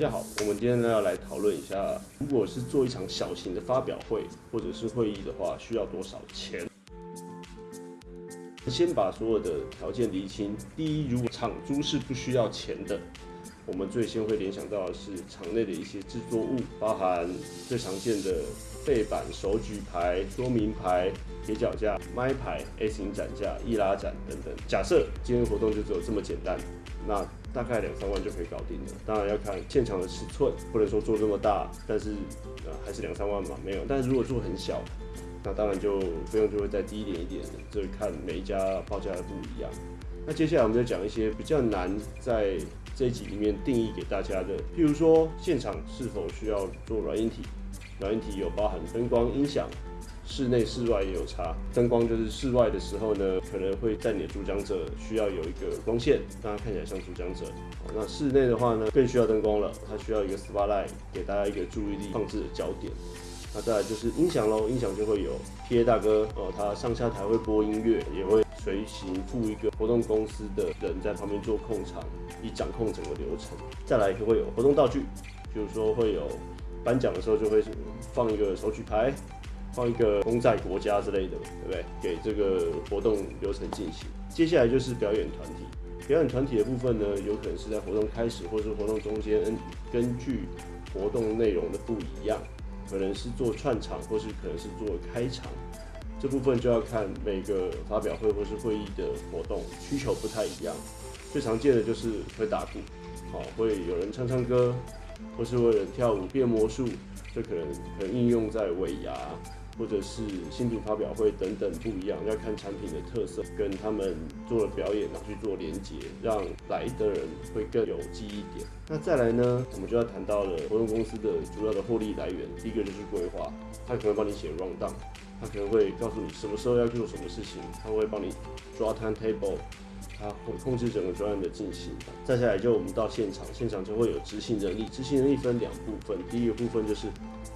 大家好，我们今天呢要来讨论一下，如果是做一场小型的发表会或者是会议的话，需要多少钱？先把所有的条件厘清。第一，如果场租是不需要钱的，我们最先会联想到的是场内的一些制作物，包含最常见的背板、手举牌、说明牌、铁脚架、麦牌、A 型展架、易拉展等等。假设今天活动就只有这么简单，那大概两三万就可以搞定了。当然要看现场的尺寸，不能说做这么大，但是呃还是两三万嘛，没有。但是如果做很小，那当然就费用就会再低一点一点，这看每一家报价的不一样。那接下来我们就讲一些比较难在这一集里面定义给大家的，譬如说现场是否需要做软硬体，软硬体有包含灯光、音响。室内、室外也有差。灯光就是室外的时候呢，可能会在你的主讲者需要有一个光线，让他看起来像主讲者。那室内的话呢，更需要灯光了，它需要一个 spotlight，给大家一个注意力放置的焦点。那再来就是音响喽，音响就会有 PA 大哥哦，他上下台会播音乐，也会随行附一个活动公司的人在旁边做控场，以掌控整个流程。再来就会有活动道具，比如说会有颁奖的时候就会放一个手举牌。放一个公在国家之类的，对不对？给这个活动流程进行。接下来就是表演团体，表演团体的部分呢，有可能是在活动开始或是活动中间，根据活动内容的不一样，可能是做串场，或是可能是做开场。这部分就要看每个发表会或是会议的活动需求不太一样。最常见的就是会打鼓，好，会有人唱唱歌，或是会有人跳舞变魔术，这可能可能应用在尾牙。或者是新品发表会等等不一样，要看产品的特色跟他们做的表演拿去做连接，让来的人会更有记忆点。那再来呢，我们就要谈到了活动公司的主要的获利来源。第一个就是规划，他可能会帮你写 round down，他可能会告诉你什么时候要做什么事情，他会帮你抓 time table。他会控制整个专案的进行。再下来就我们到现场，现场就会有执行能力。执行能力分两部分，第一个部分就是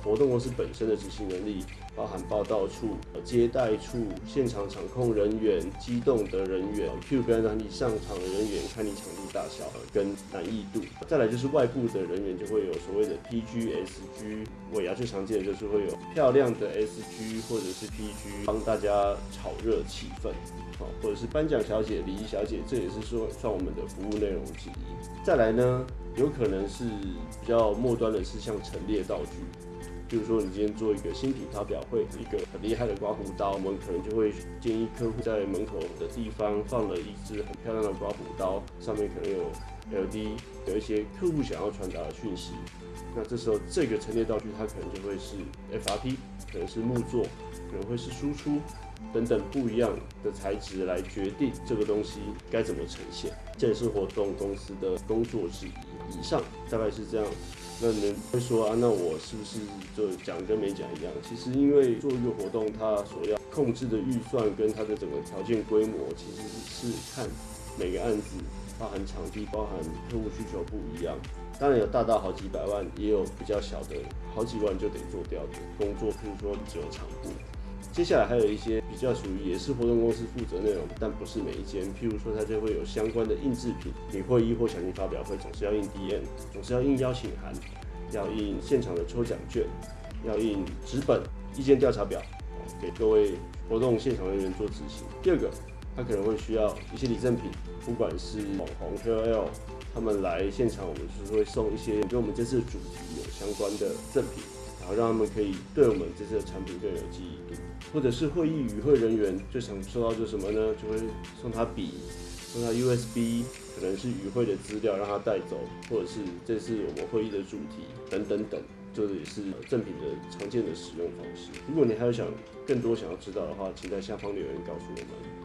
活动公司本身的执行能力，包含报道处、接待处、现场场控人员、机动的人员、Q 跟让你上场的人员，看你场地大小跟难易度。再来就是外部的人员，就会有所谓的 PG、SG。尾牙最常见的就是会有漂亮的 SG 或者是 PG，帮大家炒热气氛。好，或者是颁奖小姐、礼仪小姐，这也是说算我们的服务内容之一。再来呢，有可能是比较末端的，是像陈列道具，比如说你今天做一个新品发表会，一个很厉害的刮胡刀，我们可能就会建议客户在门口的地方放了一支很漂亮的刮胡刀，上面可能有 L D 有一些客户想要传达的讯息。那这时候这个陈列道具它可能就会是 FRP，可能是木座，可能会是输出。等等不一样的材质来决定这个东西该怎么呈现，这也是活动公司的工作之一。以上大概是这样。那你们会说啊，那我是不是就讲跟没讲一样？其实因为做一个活动，它所要控制的预算跟它的整个条件规模，其实是看每个案子，包含场地、包含客户需求不一样。当然有大到好几百万，也有比较小的好几万就得做掉的工作，譬如说只有场部。接下来还有一些比较属于也是活动公司负责内容，但不是每一间。譬如说，它就会有相关的印制品，你会议或小型发表会总是要印 DM，总是要印邀请函，要印现场的抽奖券，要印纸本意见调查表，给各位活动现场人员做执行。第二个，它可能会需要一些礼赠品，不管是网红 KOL，他们来现场，我们就是会送一些跟我们这次主题有相关的赠品。然后让他们可以对我们这次的产品更有记忆度，或者是会议与会人员最想收到就什么呢？就会送他笔，送他 USB，可能是与会的资料让他带走，或者是这次我们会议的主题等等等，这也是赠品的常见的使用方式。如果你还有想更多想要知道的话，请在下方留言告诉我们。